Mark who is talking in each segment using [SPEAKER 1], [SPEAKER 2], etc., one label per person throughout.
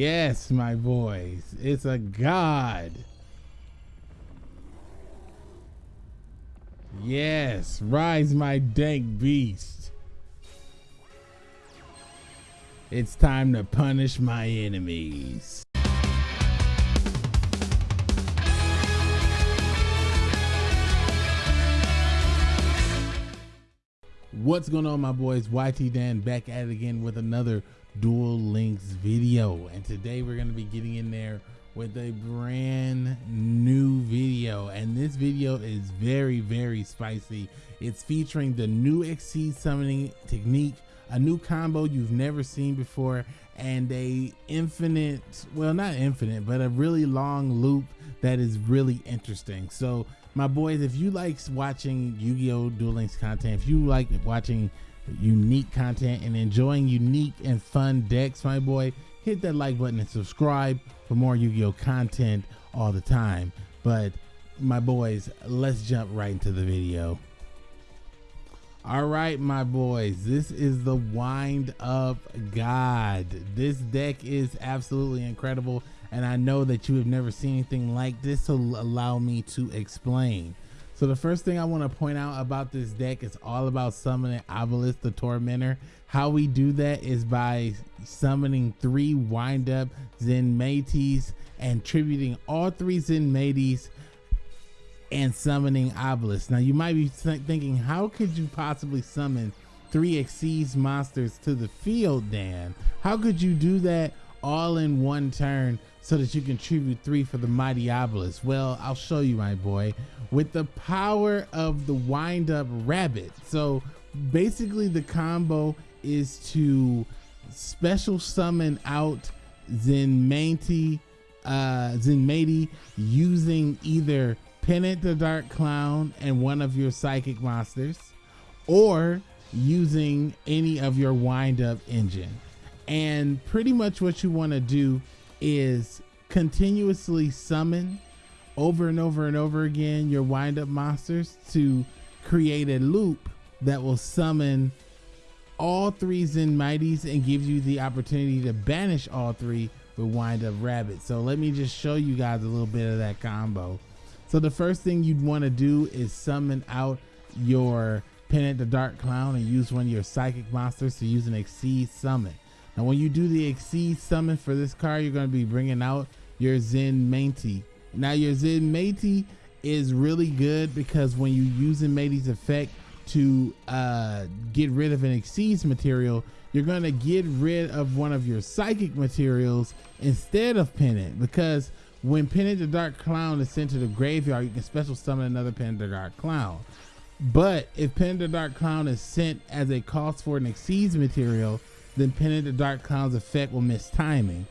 [SPEAKER 1] Yes, my boys. It's a god. Yes, rise my dank beast. It's time to punish my enemies. What's going on my boys? YT Dan back at it again with another Duel Links video. And today we're going to be getting in there with a brand new video. And this video is very, very spicy. It's featuring the new Exceed summoning technique, a new combo you've never seen before, and a infinite, well, not infinite, but a really long loop that is really interesting. So my boys, if you like watching Yu-Gi-Oh! Duel Links content, if you like watching unique content and enjoying unique and fun decks, my boy, hit that like button and subscribe for more Yu-Gi-Oh! content all the time. But my boys, let's jump right into the video. All right, my boys, this is the Wind Up God. This deck is absolutely incredible, and I know that you have never seen anything like this, so allow me to explain. So the first thing I want to point out about this deck is all about summoning Obelisk the Tormentor. How we do that is by summoning three Wind Up Zenmaitys and tributing all three Zenmaitys and summoning Obelisk. Now you might be thinking, how could you possibly summon three Exceeds monsters to the field, Dan? How could you do that all in one turn so that you contribute three for the mighty Obelisk? Well, I'll show you, my boy, with the power of the wind up rabbit. So basically the combo is to special summon out Zenmaity, uh, Zenmaity using either Pendant the Dark Clown and one of your psychic monsters, or using any of your wind up engine. And pretty much what you want to do is continuously summon over and over and over again your wind up monsters to create a loop that will summon all three Zen Mighties and gives you the opportunity to banish all three with wind up rabbit. So let me just show you guys a little bit of that combo. So the first thing you'd want to do is summon out your Pendant the Dark Clown and use one of your psychic monsters to use an Exceed summon. Now when you do the Exceed summon for this card, you're going to be bringing out your Zenmaity. Now your Zenmaity is really good because when you use Zenmaity's effect to uh, get rid of an Exceeds material, you're going to get rid of one of your psychic materials instead of Pendant because when Pendant the Dark Clown is sent to the graveyard, you can special summon another Pendant the Dark Clown. But if Pendant the Dark Clown is sent as a cost for an Exceeds material, then Pendant the Dark Clown's effect will miss timing.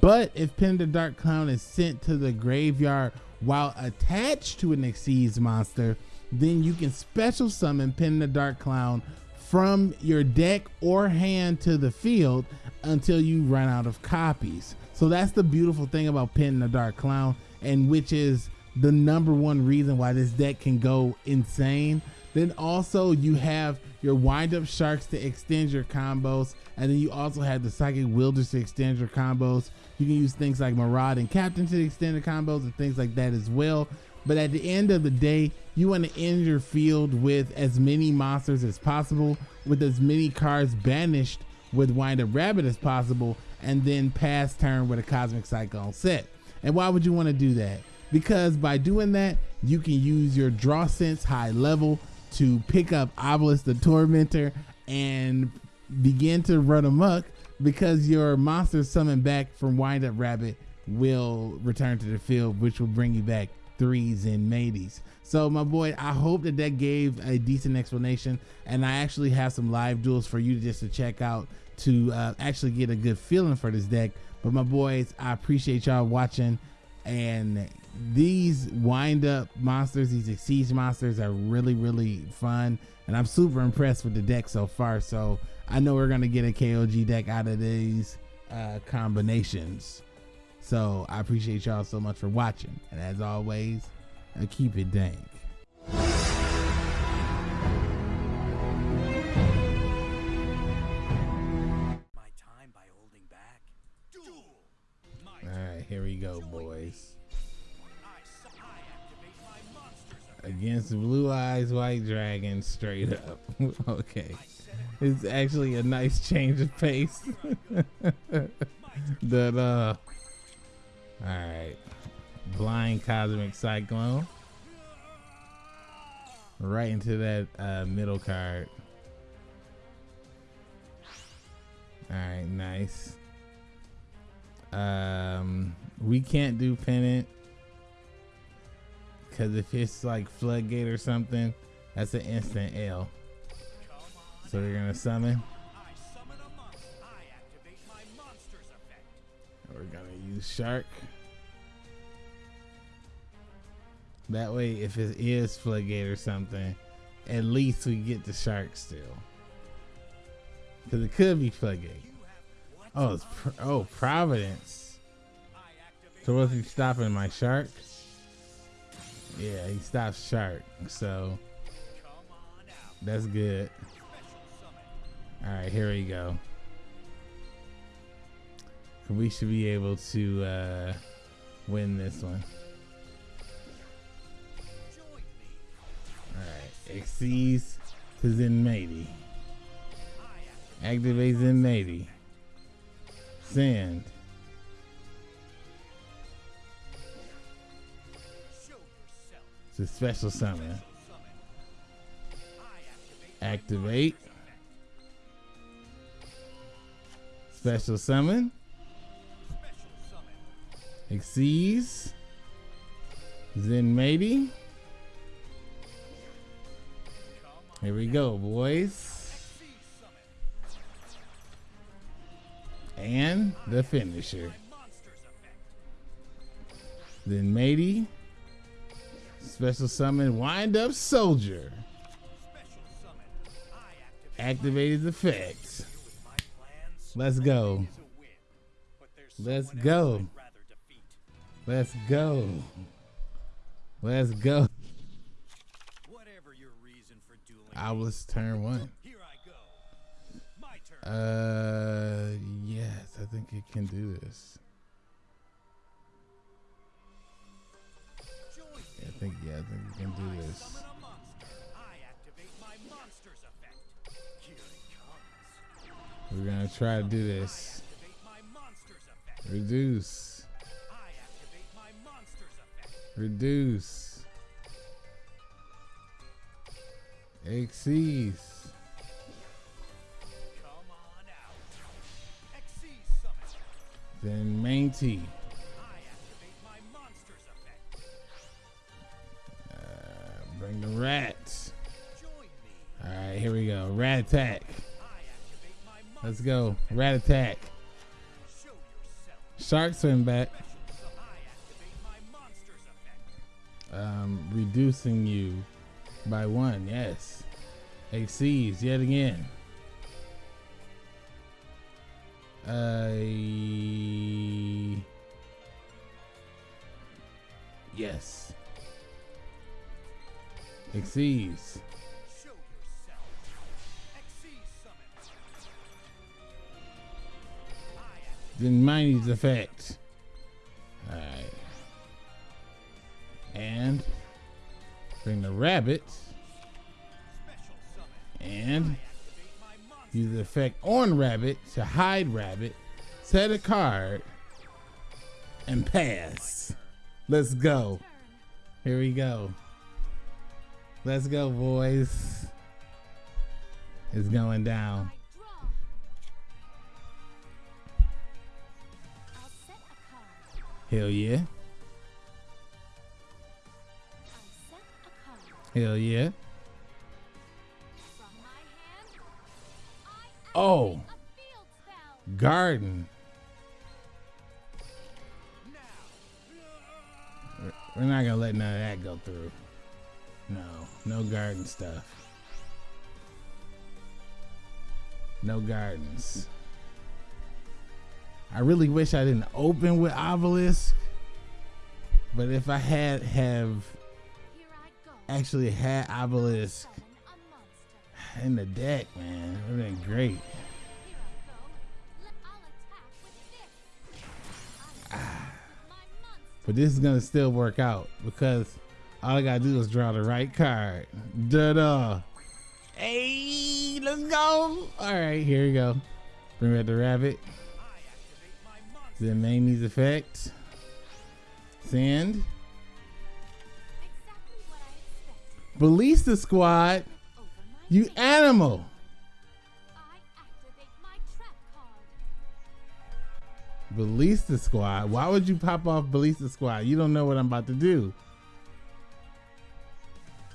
[SPEAKER 1] But if Pendant the Dark Clown is sent to the graveyard while attached to an Exceeds monster, then you can special summon Pendant the Dark Clown from your deck or hand to the field until you run out of copies. So that's the beautiful thing about Pendant the Dark Clown, and which is the number one reason why this deck can go insane. Then also you have your wind up sharks to extend your combos, and then you also have the psychic wielders to extend your combos. You can use things like Maraud and Captain to extend the combos and things like that as well. But at the end of the day, you want to end your field with as many monsters as possible, with as many cards banished with Wind Up Rabbit as possible, and then pass turn with a Cosmic Cyclone set. And why would you want to do that? Because by doing that, you can use your Draw Sense high level to pick up Obelisk the Tormentor and begin to run amok because your monster summoned back from Wind Up Rabbit will return to the field, which will bring you back threes and mateys. So my boy, I hope that that gave a decent explanation, and I actually have some live duels for you just to check out to uh, actually get a good feeling for this deck. But my boys, I appreciate y'all watching, and these wind up monsters, these exceed monsters are really, really fun. And I'm super impressed with the deck so far. So I know we're going to get a KOG deck out of these uh, combinations. So I appreciate y'all so much for watching. And as always, I keep it dank.
[SPEAKER 2] My time by holding back. Duel.
[SPEAKER 1] here we go, boys. Against Blue Eyes White Dragon, straight up. okay. It's actually a nice change of pace. that, uh. Alright. Blind Cosmic Cyclone. Right into that uh, middle card. Alright, nice. Um, we can't do pennant because if it's like floodgate or something, that's an instant L. So we're gonna summon. We're gonna use shark. That way, if it is floodgate or something, at least we get the shark still. Because it could be floodgate. Oh, it's pr oh Providence. So what's he stopping my shark? Yeah, he stops shark. So that's good. All right, here we go. We should be able to uh, win this one. All right, exceeds to Zenmaity. Activates Zenmaity. Send. It's a special summon. Activate. Special summon. Exceeds. maybe Here we go, boys. And the finisher. Zenmaity. Special summon Wind Up Soldier. Activated effects. Let's go. Let's go. Let's go. Let's go. I was turn one. Uh, yes, I think it can do this. Think, yeah, I think it can do this. We're gonna try to do this. Reduce. Reduce. Exceeds. Then main bring the rats. All right, here we go. Rat attack. Let's go. Rat attack. Shark swim back. Um, reducing you by one. Yes. Exceeds yet again. Uh, yes. Exceeds. Then Zenmaity's effect. Alright. And bring the rabbit. And use the effect on rabbit to hide rabbit. Set a card. And pass. Let's go. Here we go. Let's go, boys. It's going down. Hell yeah. Hell yeah. Oh. Garden. We're not gonna let none of that go through. No, no garden stuff. No gardens. I really wish I didn't open with obelisk. But if I had have actually had obelisk in the deck, man, it would have been great. Ah. But this is gonna still work out because all I gotta do is draw the right card. Da-da. Hey, let's go. All right, here we go. Bring back the rabbit. Then Mamie's effect. Sand. Ballista squad. You animal. Ballista Squad. Why would you pop off Ballista Squad? You don't know what I'm about to do.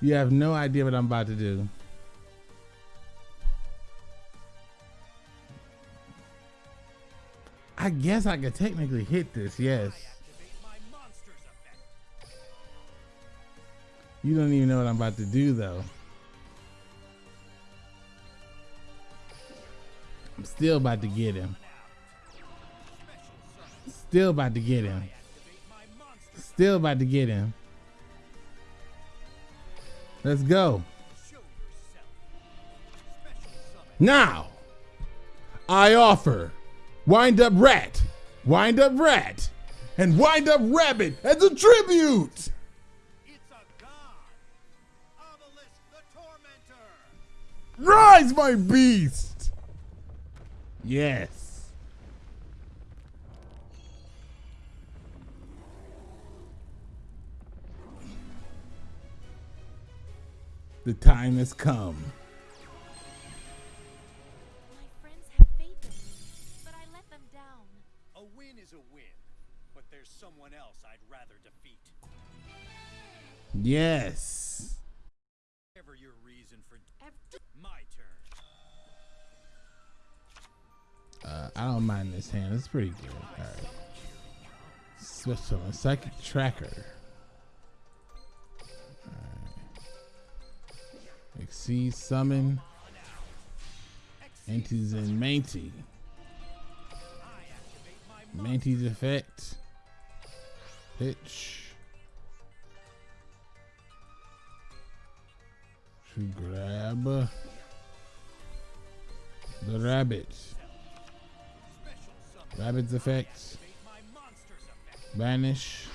[SPEAKER 1] You have no idea what I'm about to do. I guess I could technically hit this, yes. You don't even know what I'm about to do though. I'm still about to get him. Still about to get him. Still about to get him. Let's go. Now, I offer Wind Up Rat, Wind Up Rat, and Wind Up Rabbit as a tribute. Rise, my beast! Yes. The time has come.
[SPEAKER 2] My friends have faith in me, but I let them down.
[SPEAKER 3] A win is a win, but there's someone else I'd rather defeat.
[SPEAKER 1] Yes.
[SPEAKER 3] Whatever your reason for
[SPEAKER 2] Ev-
[SPEAKER 3] my turn.
[SPEAKER 1] Uh, I don't mind this hand. It's pretty good. All right. Special and psychic tracker. Exceed summon. Antis and Manty. Manty's effect. Pitch. To grab the rabbit. Rabbit's effect. Banish.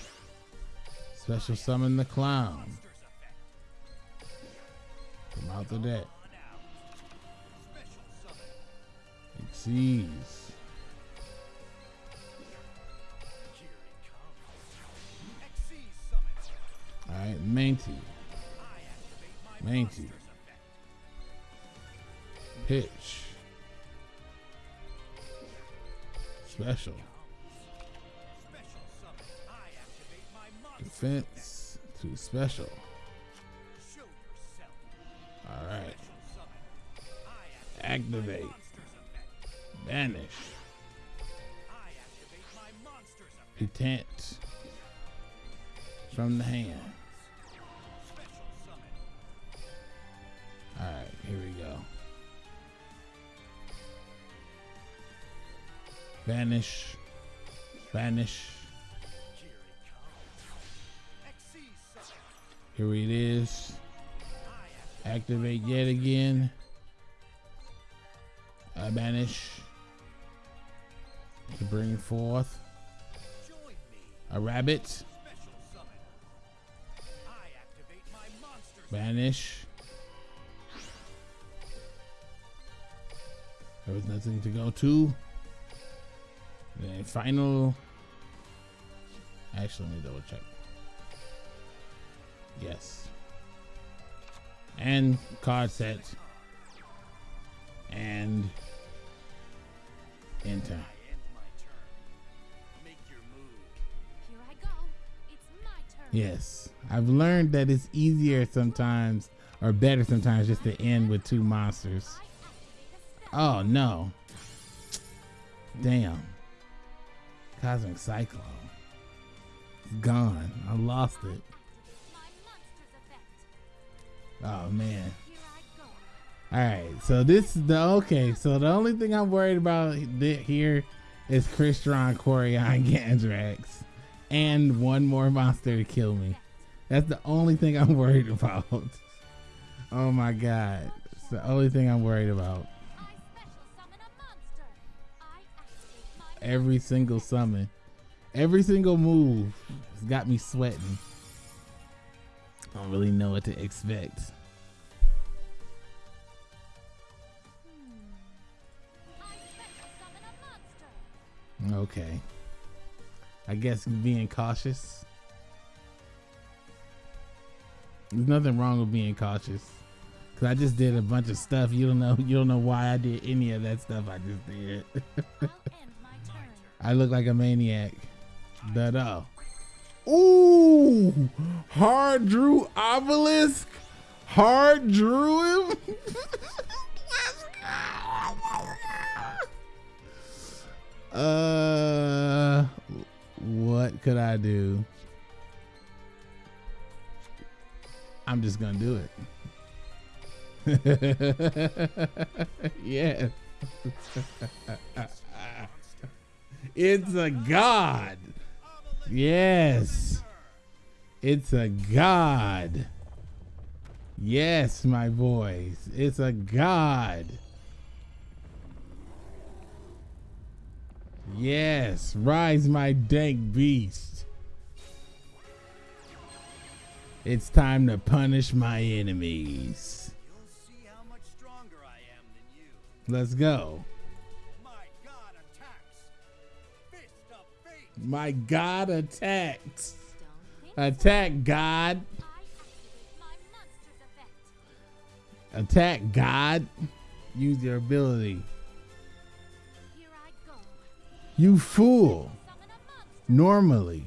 [SPEAKER 1] Special summon the clown. The deck. Exceeds. Alright, Manty. Manty. Pitch. Special. Defense to special. Activate. Banish. Detent. From the hand. All right, here we go. Banish. Banish. Here it is. Activate yet again. I banish to bring forth a rabbit. Banish. There was nothing to go to. The final. Actually, let me double check. Yes and card set and enter. Yes, I've learned that it's easier sometimes or better sometimes just to end with two monsters. Oh no. Damn. Cosmic Cyclone. Gone. I lost it. Oh man. All right, so this is the okay. So the only thing I'm worried about here is Crystron, Corian, Gandrax, and one more monster to kill me. That's the only thing I'm worried about. oh my god, it's the only thing I'm worried about. Every single summon, every single move is got me sweating. I don't really know what to expect. Okay. I guess being cautious. There's nothing wrong with being cautious. Cause I just did a bunch of stuff. You don't know. You don't know why I did any of that stuff I just did. I look like a maniac. But oh. Ooh! Hard drew obelisk. Hard drew him. uh, what could I do? I'm just gonna do it. yeah. It's a god. Yes. It's a god. Yes, my boys. It's a god. Yes. Rise, my dank beast. It's time to punish my enemies. Let's go.
[SPEAKER 3] My god attacks.
[SPEAKER 1] Attack, God. Attack, God. Use your ability. You fool. Normally,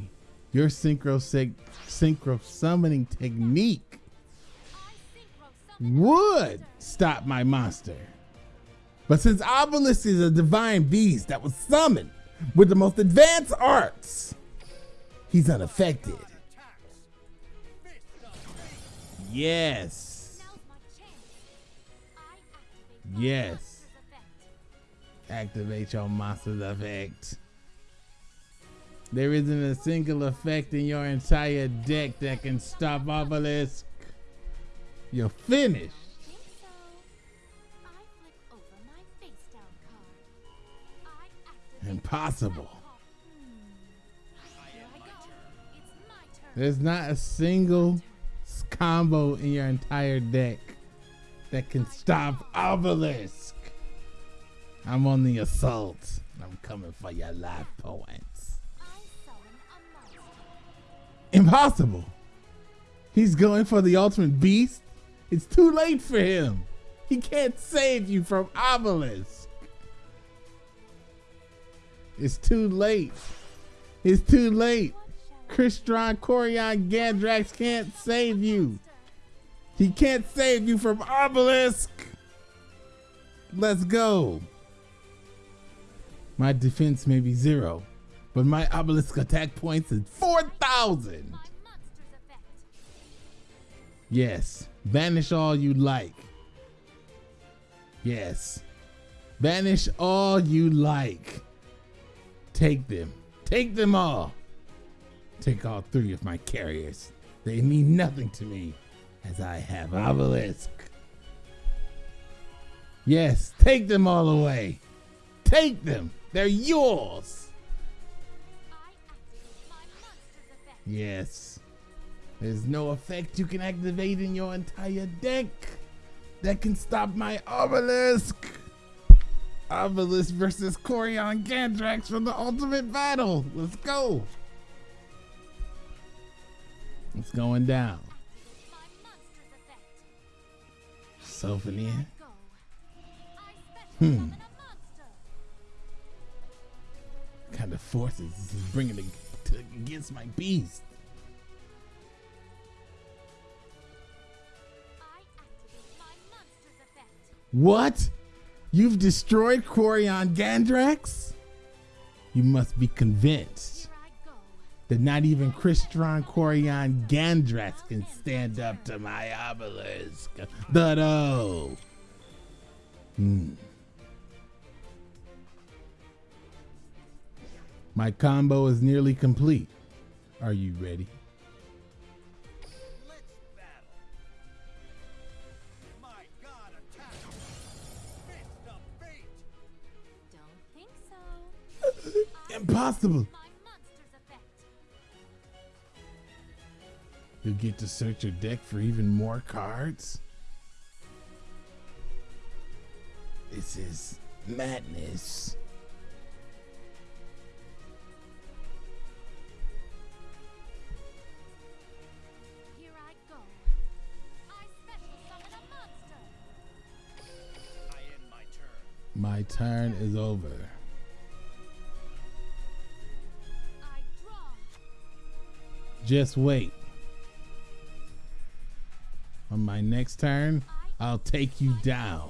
[SPEAKER 1] your synchro synchro summoning technique would stop my monster. But since Obelisk is a divine beast that was summoned with the most advanced arts, he's unaffected. Yes. Yes. Activate your monster's effect. There isn't a single effect in your entire deck that can stop Obelisk. You're finished. Impossible. There's not a single combo in your entire deck that can stop Obelisk. I'm on the assault. I'm coming for your life points. Impossible. He's going for the ultimate beast. It's too late for him. He can't save you from Obelisk. It's too late. It's too late. Crystron Quariongandrax can't save you. He can't save you from Obelisk. Let's go. My defense may be zero, but my Obelisk attack points is 4,000.
[SPEAKER 2] My monster's effect.
[SPEAKER 1] Yes. Banish all you like. Yes. Banish all you like. Take them. Take them all. Take all three of my carriers. They mean nothing to me as I have Obelisk. Yes, take them all away. Take them. They're yours. Yes. There's no effect you can activate in your entire deck that can stop my obelisk. Obelisk versus Quariongandrax from the ultimate battle. Let's go. It's going down.
[SPEAKER 2] Special
[SPEAKER 1] Hmm. Kind of forces is bringing it to, against my beast? What? You've destroyed Quariongandrax? You must be convinced. That not even Crystron Quariongandrax can stand up to my obelisk. Dutto. Hmm. My combo is nearly complete. Are you ready?
[SPEAKER 3] Let's battle. My god attacks. Fist of fate.
[SPEAKER 2] Don't think so.
[SPEAKER 1] Impossible.
[SPEAKER 2] My monster's effect.
[SPEAKER 1] You'll get to search your deck for even more cards. This is madness.
[SPEAKER 3] My turn
[SPEAKER 1] is over. Just wait. On my next turn, I'll take you down.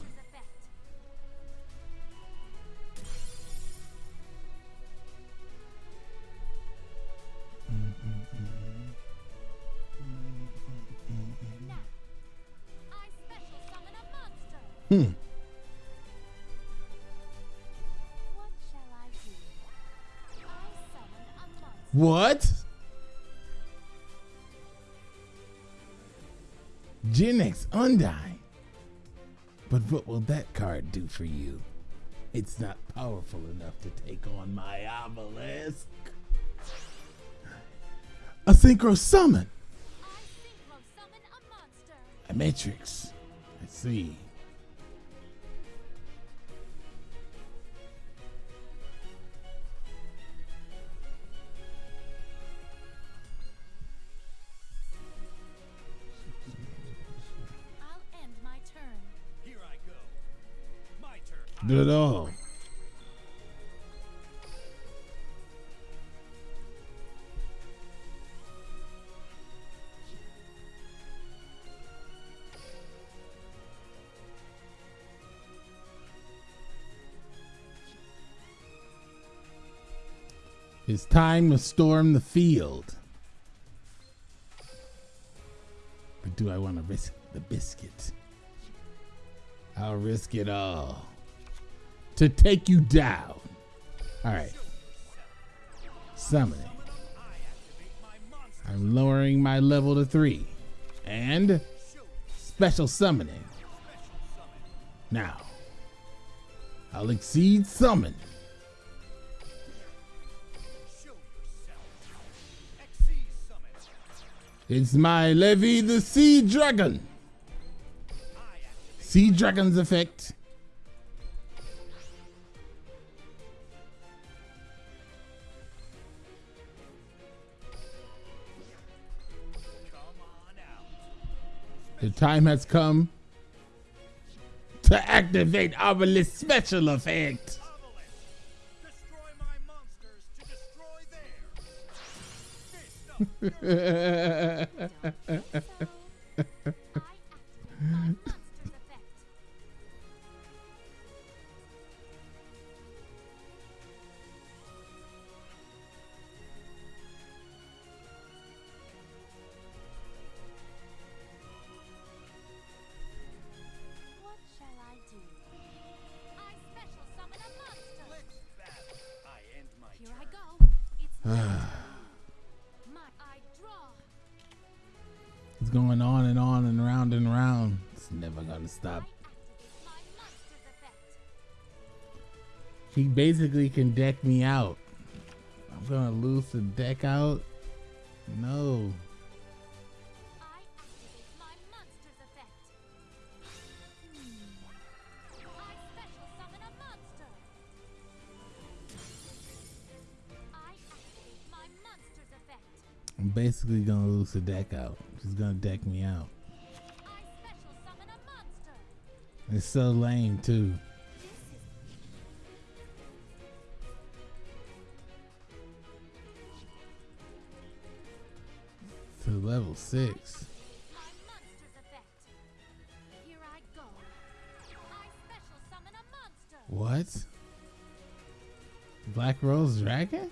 [SPEAKER 2] Monster's What?
[SPEAKER 1] Genex Undine. But what will that card do for you? It's not powerful enough to take on my obelisk. A synchro summon.
[SPEAKER 2] I synchro summon a monster.
[SPEAKER 1] A matrix. I see. It all. It's time to storm the field. But do I want to risk the biscuit? I'll risk it all to take you down. All right. Summoning. I'm lowering my level to three. And special summoning. Now, I'll exceed summon. It's my Leviair the Sea Dragon. Sea Dragon's effect. Time has come to activate Obelisk special effect.
[SPEAKER 3] Obelisk.
[SPEAKER 1] going on and on and round and round. It's never gonna stop.
[SPEAKER 2] I activate my monster's effect.
[SPEAKER 1] He basically can deck me out. I'm gonna lose the deck out. No. Basically gonna lose the deck out. She's gonna deck me out. It's so lame too. To level six. What? Black Rose Dragon?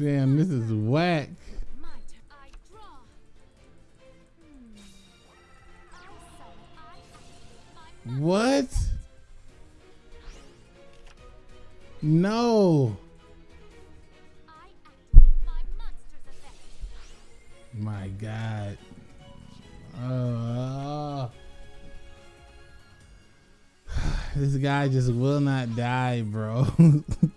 [SPEAKER 1] Damn, this is whack. What? No.
[SPEAKER 2] My
[SPEAKER 1] God. Oh. this guy just will not die, bro.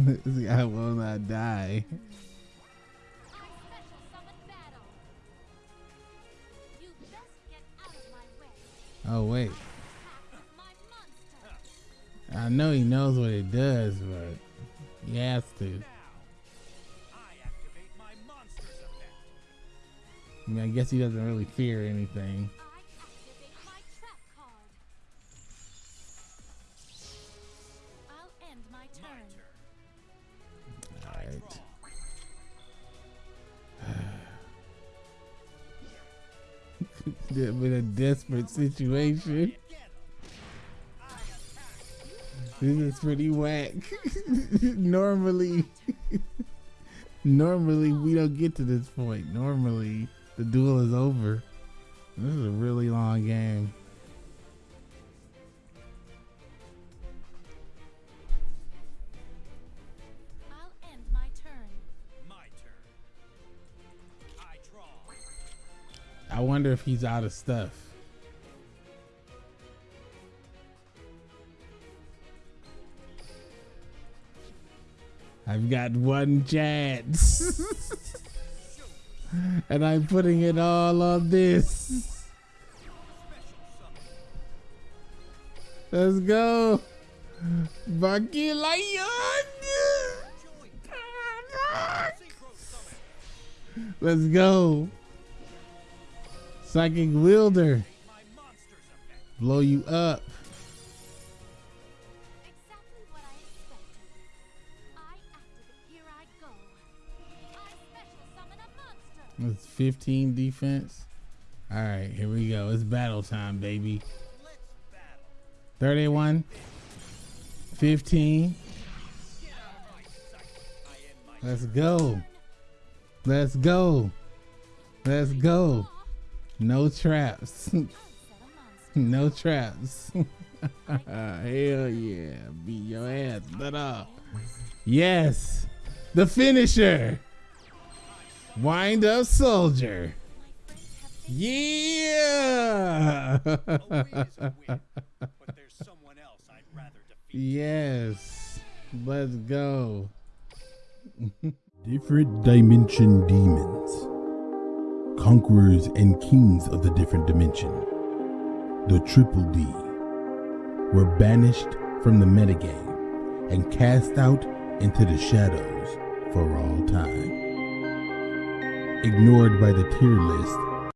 [SPEAKER 1] guy will not die.
[SPEAKER 2] I.
[SPEAKER 1] Oh wait. I know he knows what it does, but he has to.
[SPEAKER 3] I.
[SPEAKER 1] I mean, I guess he doesn't really fear anything. Desperate situation.
[SPEAKER 3] Get 'em. I attack.
[SPEAKER 1] This is pretty whack. normally, normally we don't get to this point. Normally, the duel is over. This is a really long game.
[SPEAKER 2] I'll end my turn.
[SPEAKER 3] My turn. I draw.
[SPEAKER 1] I wonder if he's out of stuff. I've got one chance. and I'm putting it all on this. Let's go. Bucky Lion. Let's go. Psychic Wielder. Blow you up.
[SPEAKER 2] A
[SPEAKER 1] 15 defense. All right, here we go. It's battle time, baby. 31, 15.
[SPEAKER 3] Get out of my sight. I end my
[SPEAKER 1] Let's go. Let's go. Let's go. No traps. No traps. Hell yeah. Beat your ass. Uh, yes. The finisher. Wind up soldier. Yeah. Yes. Let's go.
[SPEAKER 4] Different Dimension Demons. Conquerors and kings of the different dimension. The Triple D. Were banished from the metagame and cast out into the shadows for all time. Ignored by the tier list